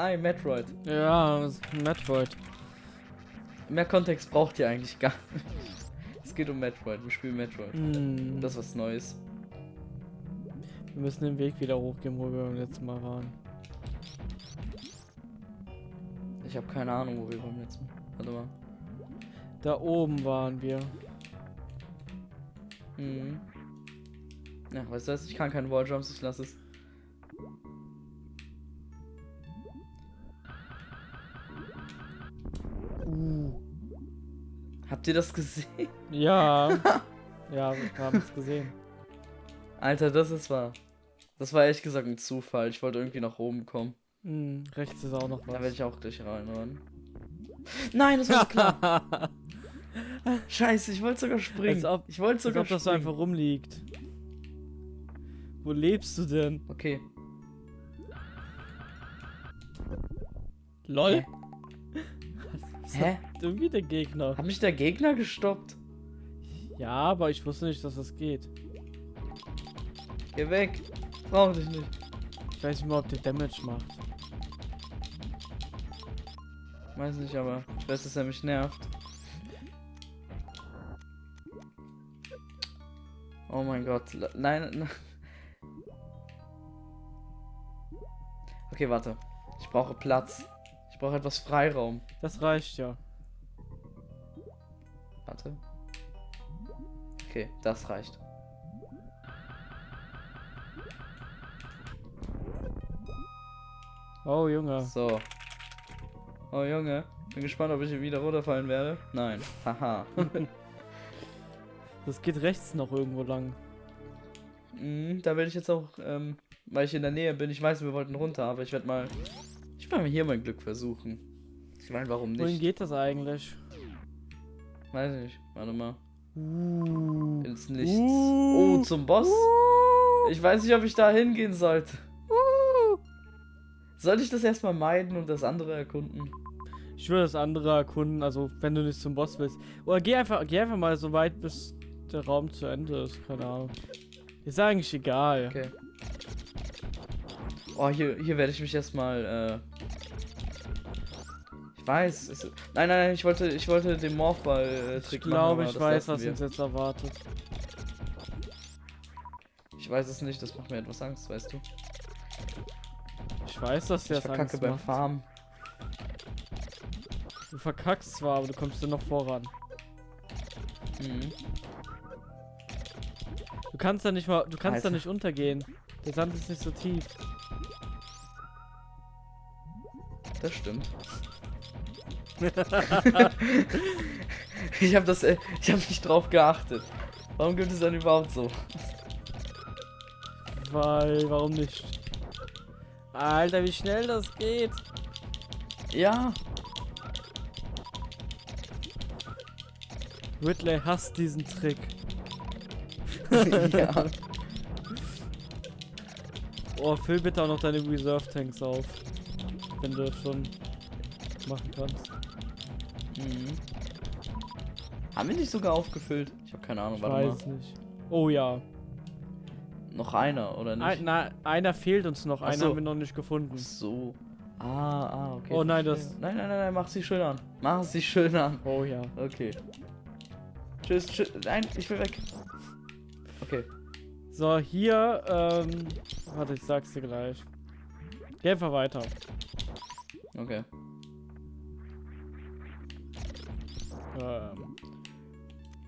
Hi, Metroid. Ja, Metroid. Mehr Kontext braucht ihr eigentlich gar nicht. Es geht um Metroid, wir spielen Metroid. Hm. Das ist was Neues. Wir müssen den Weg wieder hochgehen, wo wir beim letzten Mal waren. Ich habe keine Ahnung, wo wir beim letzten Mal. Warte mal. Da oben waren wir. Mhm. Ja, weißt du was? Ich kann keine Walljumps, ich lasse es. Uh. Habt ihr das gesehen? Ja. ja, wir haben es gesehen. Alter, das ist wahr. Das war ehrlich gesagt ein Zufall. Ich wollte irgendwie nach oben kommen. Hm, rechts ist auch noch Da werde was. ich auch gleich reinrennen. Nein, das war klar. Scheiße, ich wollte sogar springen. Als ob- ich wollte Als sogar ob das so springen. einfach rumliegt. Wo lebst du denn? Okay. LOL? Hä? Hä? irgendwie der Gegner? Hat mich der Gegner gestoppt? Ja, aber ich wusste nicht, dass das geht. Geh weg. Brauch dich nicht. Ich weiß nicht mal, ob der Damage macht. Weiß nicht, aber ich weiß, dass er mich nervt. Oh mein Gott. Nein, nein. Okay, warte. Ich brauche Platz. Ich brauche etwas Freiraum. Das reicht ja. Warte. Okay, das reicht. Oh, Junge. So. Oh Junge, bin gespannt, ob ich hier wieder runterfallen werde. Nein. Haha. Das geht rechts noch irgendwo lang. Mhm, da werde ich jetzt auch, ähm, weil ich in der Nähe bin, ich weiß, wir wollten runter, aber ich werde mal. Ich mal hier mein Glück versuchen. Ich meine, warum Wohin nicht? geht das eigentlich? Weiß nicht. Warte mal. Uh. Ins Nichts. Uh. Oh, zum Boss? Ich weiß nicht, ob ich da hingehen sollte. Sollte ich das erstmal meiden und das andere erkunden? Ich will das andere erkunden, also wenn du nicht zum Boss willst. Oder geh einfach, geh einfach mal so weit, bis der Raum zu Ende ist. Keine Ahnung. Ist eigentlich egal. Okay. Oh, hier, hier werde ich mich erstmal, äh. Ich weiß. Es, nein, nein, ich wollte, ich wollte den Morphball-Trick Ich glaube, ich weiß, was wir. uns jetzt erwartet. Ich weiß es nicht, das macht mir etwas Angst, weißt du? Ich weiß, dass der das verkacke Angst beim macht. Farmen. Du verkackst zwar, aber du kommst dann noch voran. Mhm. Du kannst da nicht mal, du kannst da Alter. nicht untergehen. Der Sand ist nicht so tief. Das stimmt. ich habe das, äh, ich habe nicht drauf geachtet. Warum gibt es dann überhaupt so? Weil, warum nicht? Alter, wie schnell das geht. Ja. Ridley hasst diesen Trick. ja. Oh, füll bitte auch noch deine Reserve Tanks auf. Wenn du das schon machen kannst. Mhm. Haben wir nicht sogar aufgefüllt? Ich habe keine Ahnung, Ich warte weiß mal. nicht. Oh ja. Noch einer, oder nicht? Ein, na, einer fehlt uns noch. Ach Einen so. haben wir noch nicht gefunden. Ach so. Ah, ah, okay. Oh nein, das- Nein, nein, nein, nein, mach sie schön an. Mach sie schön an. Oh ja. Okay. Tschüss, tschüss. Nein, ich will weg. Okay. So, hier, ähm. Warte, ich sag's dir gleich. Geh einfach weiter. Okay. Ähm,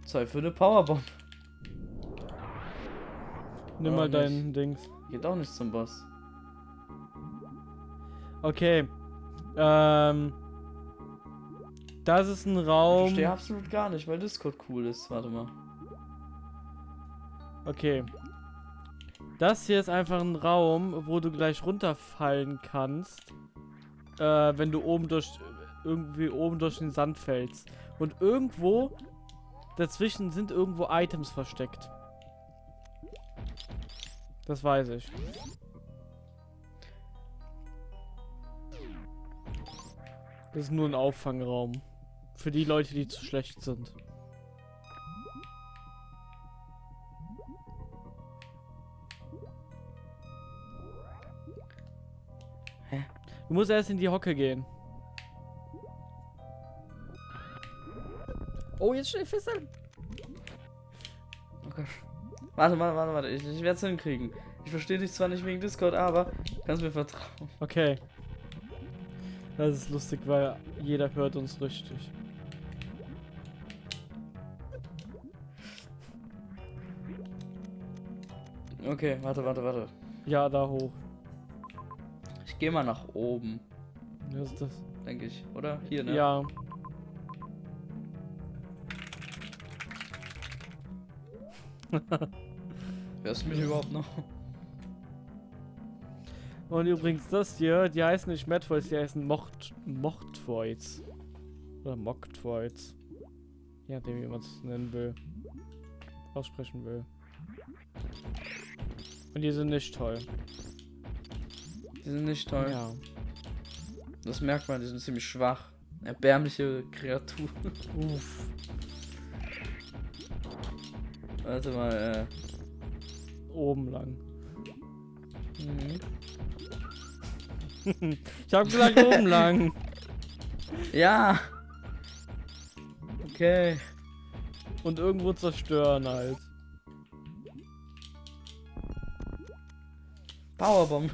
Zeit für eine Powerbomb. nimm mal nicht. dein Dings. Geht auch nicht zum Boss. Okay. Ähm. Das ist ein Ich Raum. verstehe absolut gar nicht, weil Discord cool ist. Warte mal. Okay. Das hier ist einfach ein Raum, wo du gleich runterfallen kannst. Äh, wenn du oben durch. Irgendwie oben durch den Sand fällst. Und irgendwo. Dazwischen sind irgendwo Items versteckt. Das weiß ich. Das ist nur ein Auffangraum. Für die Leute, die zu schlecht sind. Du musst erst in die Hocke gehen. Oh, jetzt schnell festhalten. Oh Gott. Warte, warte, warte, warte. Ich, ich werde es hinkriegen. Ich verstehe dich zwar nicht wegen Discord, aber kannst mir vertrauen. Okay. Das ist lustig, weil jeder hört uns richtig. Okay, warte, warte, warte. Ja, da hoch. Ich gehe mal nach oben, Was ist das? denke ich. Oder? Hier, ne? Ja. Hörst du mich überhaupt noch? Und übrigens das hier, die heißen nicht Madvoids, die heißen Mocht Mochtvoids. Oder Moktvoids. Je nachdem, wie man es nennen will. Aussprechen will. Und die sind nicht toll. Die sind nicht toll. Ja. Das merkt man, die sind ziemlich schwach. Erbärmliche Kreatur. Uff. Warte mal, Oben lang. äh. Mhm. Ich hab gesagt oben lang. Ja! Okay. Und irgendwo zerstören halt. Powerbomb.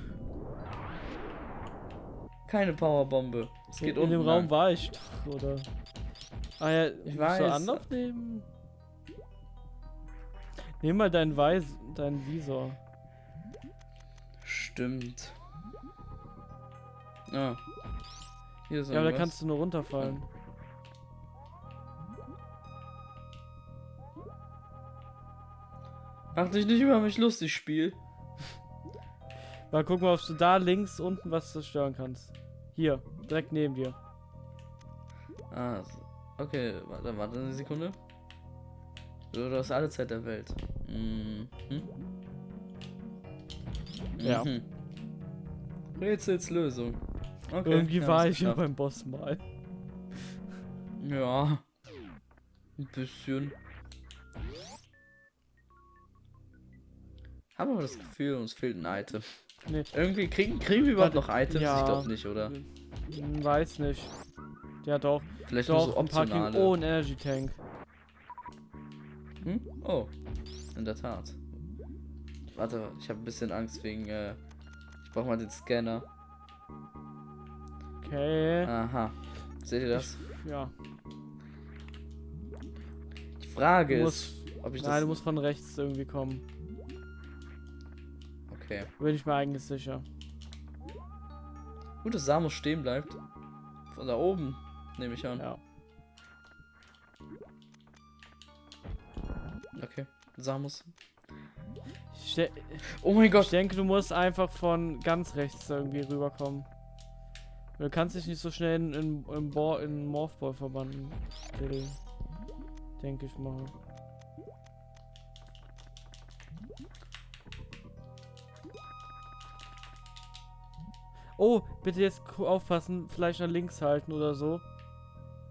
Keine Powerbombe. Es geht in, in dem unten Raum lang. war ich doch, oder? Ah ja, Ich. Du Anlauf nehmen? Nimm mal deinen Weiß, deinen Visor. Stimmt. Ah. Hier ist Ja, aber da kannst du nur runterfallen. Mach dich nicht über mich lustig, Spiel. Mal gucken, ob du da links unten was zerstören kannst. Hier, direkt neben dir. Ah, okay, warte, warte eine Sekunde. Du hast alle Zeit der Welt. Mhm. Ja. Mhm. Rätsels Lösung. Okay. Irgendwie ja, war ich ja beim Boss mal. Ja. Ein bisschen. Haben aber das Gefühl, uns fehlt ein Item. Nee. Irgendwie kriegen, kriegen wir überhaupt noch Items? ja. Ich glaube nicht, oder? Hm, Weiß nicht. Ja doch. Vielleicht nur Doch, so ein Parking. Oh, ein Energy Tank. Hm? Oh. In der Tat. Warte, ich habe ein bisschen Angst wegen. Äh, ich brauche mal den Scanner. Okay. Aha. Seht ihr das? Ja. Die Frage Du ist, musst, ob ich nein, das. du musst von rechts irgendwie kommen. Okay. Bin ich mir eigentlich sicher. Gut, dass Samus stehen bleibt. Von da oben, nehme ich an. Ja. Samus. Ich, Oh mein ich Gott. denke, du musst einfach von ganz rechts irgendwie rüberkommen. Du kannst dich nicht so schnell in, in, in, Bo in Morphball verbannen. Denke ich mal. Oh, bitte jetzt aufpassen, vielleicht nach links halten oder so.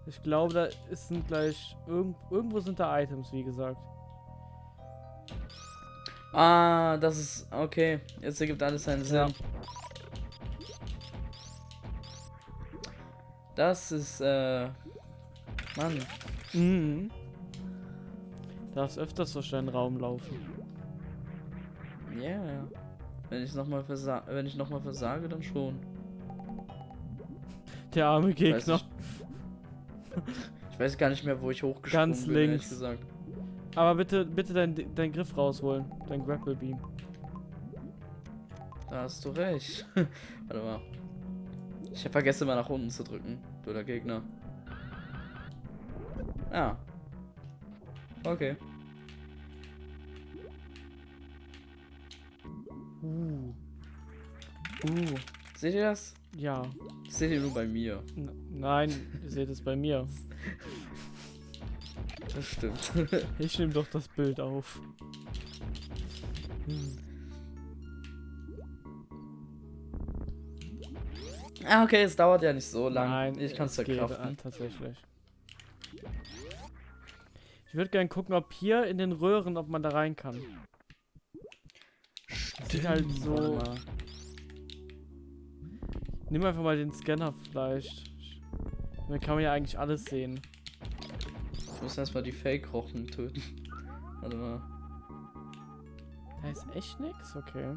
Ich glaube, da ist sind gleich irgend, irgendwo sind da Items, wie gesagt. Ah, das ist. Okay. Jetzt ergibt alles seinen Ja. Sinn. Das ist, äh. Mann. Mhm. Darfst öfters durch deinen Raum laufen. Ja, ja. Wenn ich nochmal versa wenn ich noch mal versage, dann schon. Der arme Ich weiß, Gegner. nicht, ich weiß gar nicht mehr, wo ich hochgesprungen Ganz bin, links. gesagt. Aber bitte, bitte deinen dein Griff rausholen. Dein Grapple Beam. Da hast du recht. Warte mal. Ich hab vergessen, mal nach unten zu drücken. Du der Gegner. Ja. Okay. Uh. Uh. Seht ihr das? Ja. Seht ihr nur bei mir. N nein, ihr seht es bei mir. Das stimmt. Ich nehme doch das Bild auf. Hm. ah, okay, es dauert ja nicht so lang. Nein, ich kann es geht, verkraften. äh, tatsächlich. Ich würde gerne gucken, ob hier in den Röhren, ob man da rein kann. Sieht halt so. Nimm einfach mal den Scanner vielleicht. Dann kann man ja eigentlich alles sehen. Ich muss erstmal die Fake-Rochen töten. Warte mal. Da ist echt nix? Okay.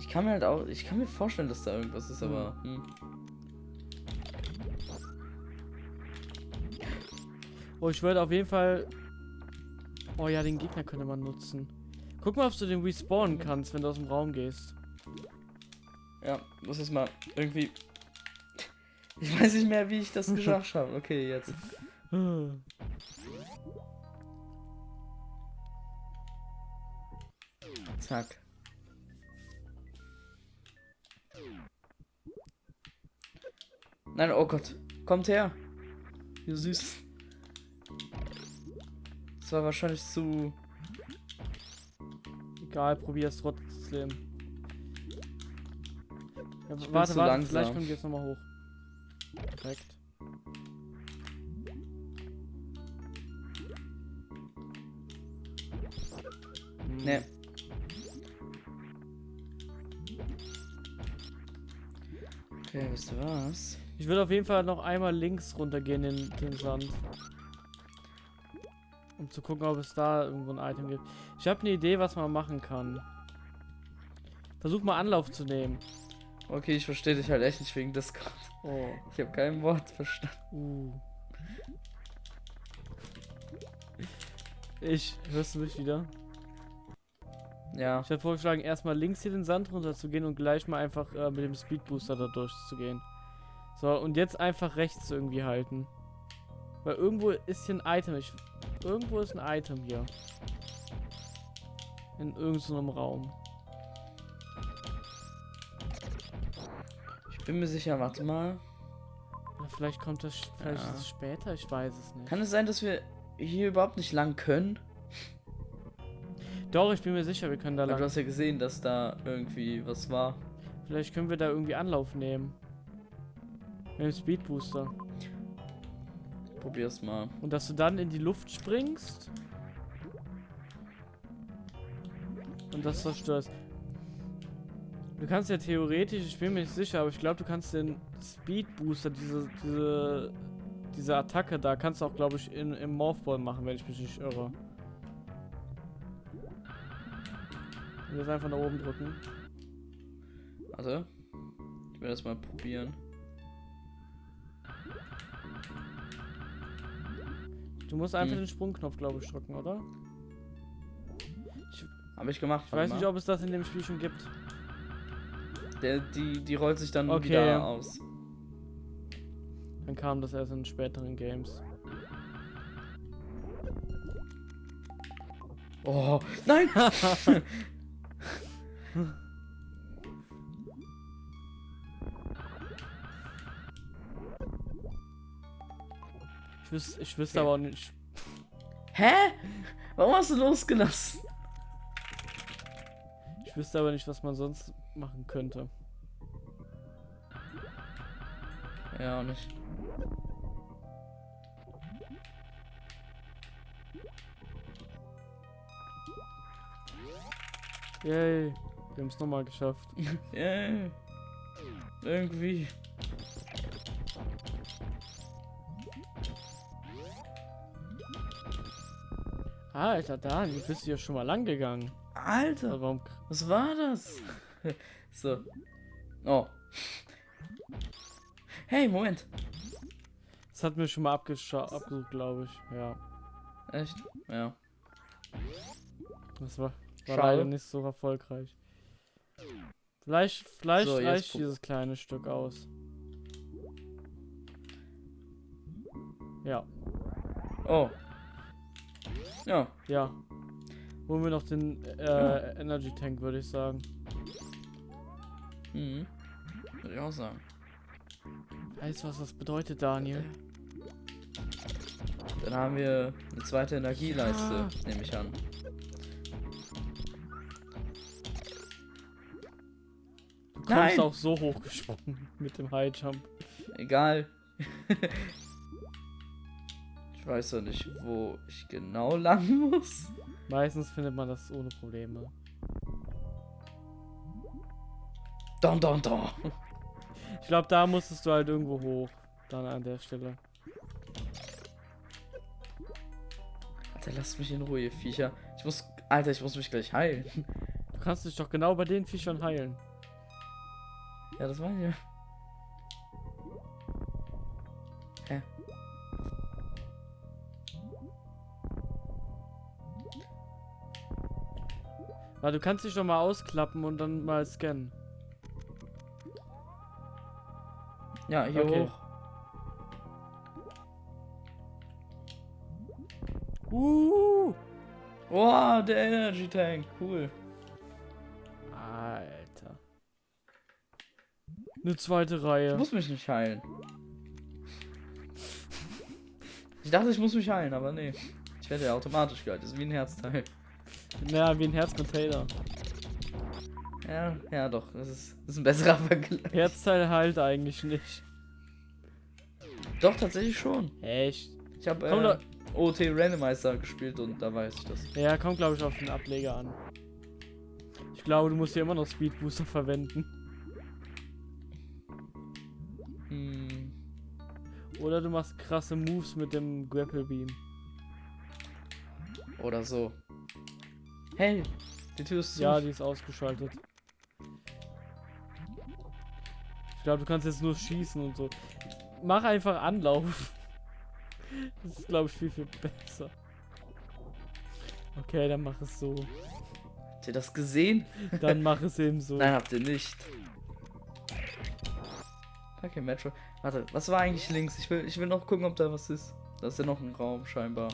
Ich kann mir halt auch. Ich kann mir vorstellen, dass da irgendwas ist, aber. Hm. Oh, ich würde auf jeden Fall. Oh ja, den Gegner könnte man nutzen. Guck mal, ob du den respawnen kannst, wenn du aus dem Raum gehst. Ja, muss jetzt mal irgendwie. Ich weiß nicht mehr, wie ich das geschafft habe. Okay, jetzt. Zack. Nein, oh Gott. Kommt her. Wie süß. Das war wahrscheinlich zu. Egal, probier's trotzdem. Ja, warte, warte, langsam. vielleicht wir jetzt nochmal hoch. Perfekt. Ne. Okay, wisst ihr was? Ich würde auf jeden Fall noch einmal links runtergehen in den Sand. Um zu gucken, ob es da irgendwo ein Item gibt. Ich habe eine Idee, was man machen kann. Versuch mal Anlauf zu nehmen. Okay, ich verstehe dich halt echt nicht wegen Discord. Oh. Ich habe kein Wort verstanden. Uh. Ich, hörst du mich wieder? Ja. Ich hätte vorgeschlagen, erstmal links hier den Sand runter zu gehen und gleich mal einfach äh, mit dem Speedbooster da durchzugehen. So, und jetzt einfach rechts irgendwie halten. Weil irgendwo ist hier ein Item. Ich, irgendwo ist ein Item hier. In irgendeinem Raum. Bin mir sicher, warte mal. Oder vielleicht kommt das, vielleicht Ja. ist es später, ich weiß es nicht. Kann es sein, dass wir hier überhaupt nicht lang können? Doch, ich bin mir sicher, wir können da Weil du lang. hast ja gesehen, dass da irgendwie was war. Vielleicht können wir da irgendwie Anlauf nehmen. Mit dem Speedbooster. Probier's mal. Und dass du dann in die Luft springst. Und das zerstörst. Du kannst ja theoretisch, ich bin mir nicht sicher, aber ich glaube, du kannst den Speedbooster, diese, diese, diese Attacke da, kannst du auch, glaube ich, in, im Morphball machen, wenn ich mich nicht irre. Und jetzt einfach nach oben drücken. Warte. Ich will das mal probieren. Du musst einfach Hm. den Sprungknopf, glaube ich, drücken, oder? Habe ich gemacht. Ich weiß nicht, ob es das in dem Spiel schon gibt. Der, die, die rollt sich dann Okay. wieder aus. Dann kam das erst in späteren Games. Oh, nein! Ich wüsste, ich wüsste Okay. aber auch nicht. Hä? Warum hast du losgelassen? Ich wüsste aber nicht, was man sonst machen könnte. Ja, auch nicht. Yay. Wir haben es nochmal geschafft. Yeah. Irgendwie. Alter, da, du bist ja schon mal lang gegangen. Alter, Warum? was war das? so. Oh. Hey, Moment. Das hat mir schon mal abgesucht, glaube ich. Ja. Echt? Ja. Das war, war leider nicht so erfolgreich. Vielleicht, vielleicht So, reicht dieses kleine Stück aus. Ja, Oh. Ja. ja. Holen wir noch den äh, Ja. Energy Tank, würde ich sagen. Mhm. Würde ich auch sagen. Weißt du, was das bedeutet, Daniel? Dann haben wir eine zweite Energieleiste, Ja. nehme ich an. Du kommst Nein! auch so hochgesprungen mit dem High Jump. Egal. ich weiß doch nicht, wo ich genau lang muss. Meistens findet man das ohne Probleme. Don, don, don. Ich glaube, da musstest du halt irgendwo hoch. Dann an der Stelle. Alter, lasst mich in Ruhe, Viecher. Ich muss. Alter, ich muss mich gleich heilen. Du kannst dich doch genau bei den Viechern heilen. Ja, das meine ich. Hä? Weil du kannst dich doch mal ausklappen und dann mal scannen. Ja, hier Okay. hoch. Uh! Wow, der Energy Tank. Cool. Alter. Eine zweite Ich Reihe. muss mich nicht heilen. Ich dachte, ich muss mich heilen, aber nee. Ich werde ja automatisch geheilt. Das ist wie ein Herzteil. Naja, wie ein Herzcontainer. Ja, ja, doch. Das ist, das ist ein besserer Vergleich. Herzteil heilt eigentlich nicht. Doch, tatsächlich schon. Echt? Ich habe äh, OT Randomizer gespielt und da weiß ich das. Ja, kommt glaube ich auf den Ableger an. Ich glaube, du musst hier immer noch Speed Booster verwenden. Hm. Oder du machst krasse Moves mit dem Grapple Beam. Oder so. Hey, die Tür ist zu. Ja, die ist ausgeschaltet. Ich glaube, du kannst jetzt nur schießen und so. Mach einfach Anlauf. Das ist, glaube ich, viel, viel besser. Okay, dann mach es so. Habt ihr das gesehen? Dann mach es eben so. Nein, habt ihr nicht. Okay, Metro. Warte, was war eigentlich links? Ich will, ich will noch gucken, ob da was ist. Da ist ja noch ein Raum, scheinbar.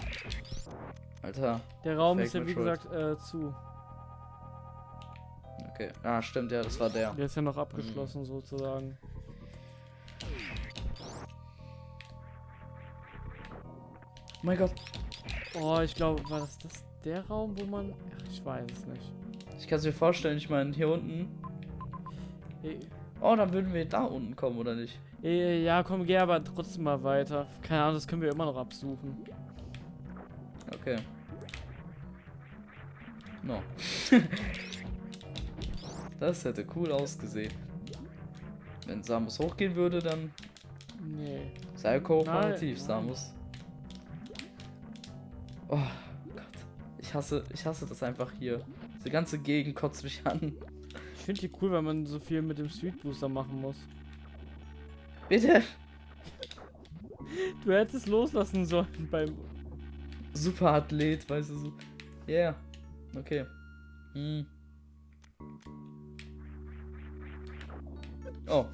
Alter. Der Raum ist ja, wie gesagt, äh, zu. Okay. Ah, stimmt, ja, das war der. Der ist ja noch abgeschlossen, sozusagen. Oh mein Gott. Oh, ich glaube, war das, das der Raum, wo man... Ach, ich weiß es nicht. Ich kann es mir vorstellen, ich meine, hier unten. Eh, Oh, dann würden wir da unten kommen, oder nicht? eh, ja, komm, geh aber trotzdem mal weiter. Keine Ahnung, das können wir immer noch absuchen. Okay. No. das hätte cool ausgesehen. Wenn Samus hochgehen würde, dann Nee. sei kooperativ, Nein, Samus. Oh Gott. Ich hasse, ich hasse das einfach hier. Diese ganze Gegend kotzt mich an. Ich finde die cool, wenn man so viel mit dem Street Booster machen muss. Bitte. Du hättest loslassen sollen beim. Superathlet, weißt du so. Yeah. Okay. Hm. Oh.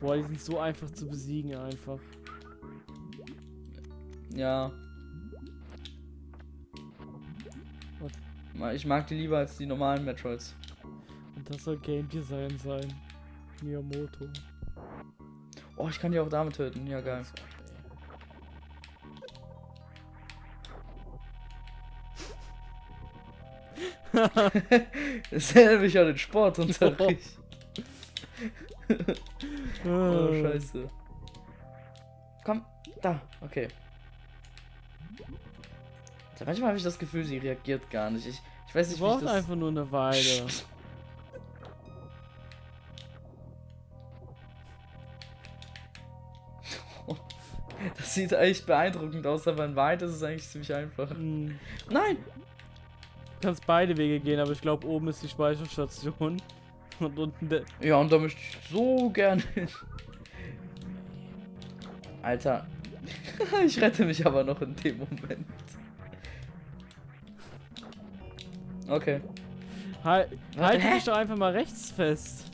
Boah, die sind so einfach zu besiegen einfach. Ja. Ma- Ich mag die lieber als die normalen Metroids. Und das soll Game Design sein. Miyamoto. Oh, ich kann die auch damit töten. Ja, geil. So, Das erinnert mich an den Sportunterricht. oh, scheiße. Komm, da, okay. Also manchmal habe ich das Gefühl, sie reagiert gar nicht. Ich, ich weiß Sie nicht, wie ich braucht das... einfach nur eine Weile. Das sieht echt beeindruckend aus, aber in Wahrheit ist es eigentlich ziemlich einfach. Hm. Nein! Du kannst beide Wege gehen, aber ich glaube, oben ist die Speicherstation. Und unten der. Ja, und da möchte ich so gerne hin. Alter. ich rette mich aber noch in dem Moment. Okay. Halt, Warte, halt dich doch einfach mal rechts fest.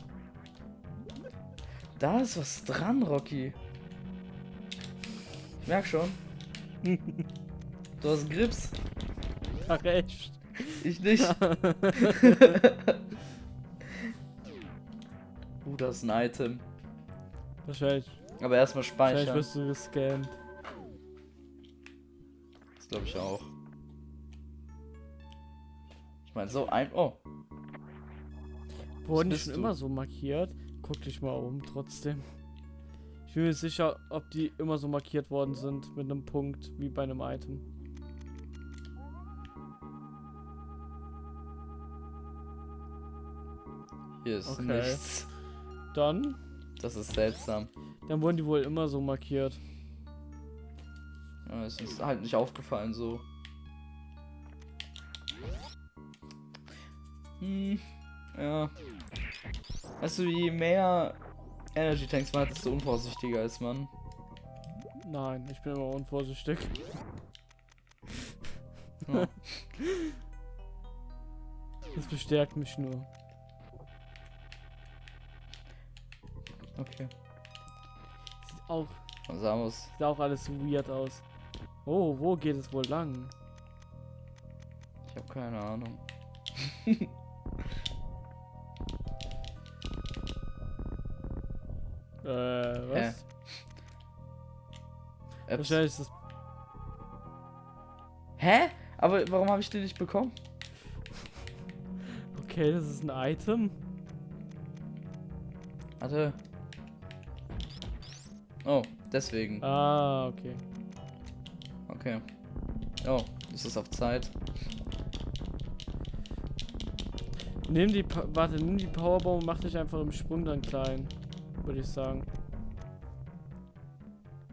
Da ist was dran, Rocky. Ich merk schon. Du hast Grips. Ach, echt. Ich nicht. uh, das ist ein Item. Wahrscheinlich, Aber erstmal wahrscheinlich speichern. wirst du gescannt. Das glaube ich auch. Ich meine, so ein. Oh. Wurden die schon du? immer so markiert? Guck dich mal um, trotzdem. Ich bin mir sicher, ob die immer so markiert worden sind mit einem Punkt wie bei einem Item. Hier ist Okay. nichts. Dann, Das ist seltsam. dann wurden die wohl immer so markiert. Ja, ist uns halt nicht aufgefallen so. Hm, ja. Weißt du, je mehr Energy Tanks man hat, desto unvorsichtiger ist man. Nein, ich bin immer unvorsichtig. Ja. Das bestärkt mich nur. Okay. Sieht auch, wir's. sieht auch alles weird aus. Oh, wo geht es wohl lang? Ich habe keine Ahnung. Äh, was? Apps. Wahrscheinlich ist das. Hä? Aber warum habe ich den nicht bekommen? Okay, das ist ein Item. Warte. Oh, deswegen. Ah, okay. Okay. Oh, ist es auf Zeit? Nimm die, Pa- warte, nimm die Powerbomb und mach dich einfach im Sprung dann klein, würde ich sagen.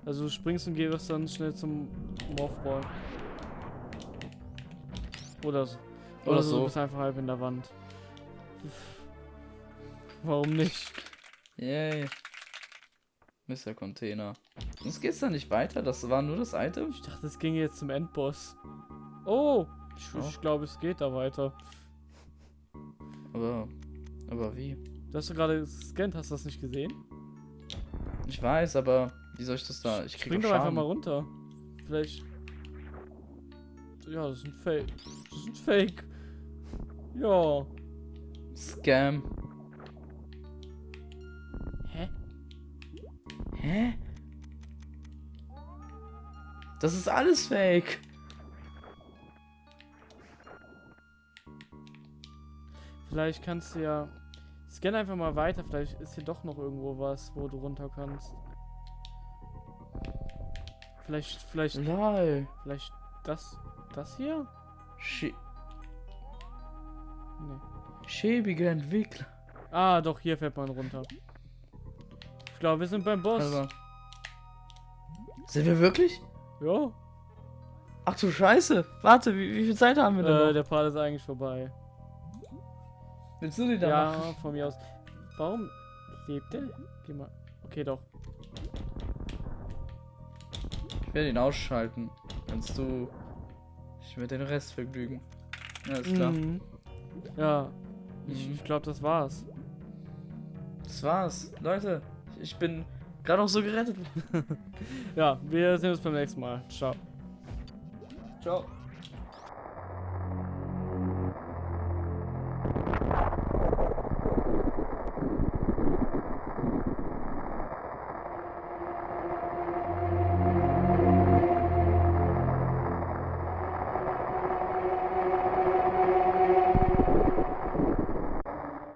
Also du springst und gehst dann schnell zum Morphball. Oder so. Oder, Oder so. so. Du bist einfach halb in der Wand. Warum nicht? Yay. Mr. Container. Sonst geht's da nicht weiter? Das war nur das Item? Ich dachte, es ging jetzt zum Endboss. Oh! Ich, ich glaube, es geht da weiter. Aber. Aber wie? Du hast du gerade gescannt, hast du das nicht gesehen? Ich weiß, aber wie soll ich das da? Ich krieg Spring doch doch einfach mal runter. Vielleicht. Ja, das ist ein Fake. Das ist ein Fake. Ja. Scam. Hä? Das ist alles fake. Vielleicht kannst du ja. Scan einfach mal weiter. Vielleicht ist hier doch noch irgendwo was, wo du runter kannst. Vielleicht, vielleicht, Lol. vielleicht das, das hier? Schä Nee. schäbige Entwickler. Ah, doch, hier fährt man runter. Ich glaube, wir sind beim Boss. Also. Sind wir wirklich? ja. Ach du Scheiße. Warte, wie, wie viel Zeit haben wir denn Äh, noch? der Part ist eigentlich vorbei. Willst du die da Ja, machen? von mir aus. Warum lebt der? Geh mal. Okay, doch. Ich werde ihn ausschalten. Kannst du dich mit den Rest vergnügen. Alles klar. Mhm. Ja. Ich, Mhm. ich glaube, das war's. Das war's. Leute, ich bin gerade auch so gerettet. Ja, wir sehen uns beim nächsten Mal. Ciao. Ciao.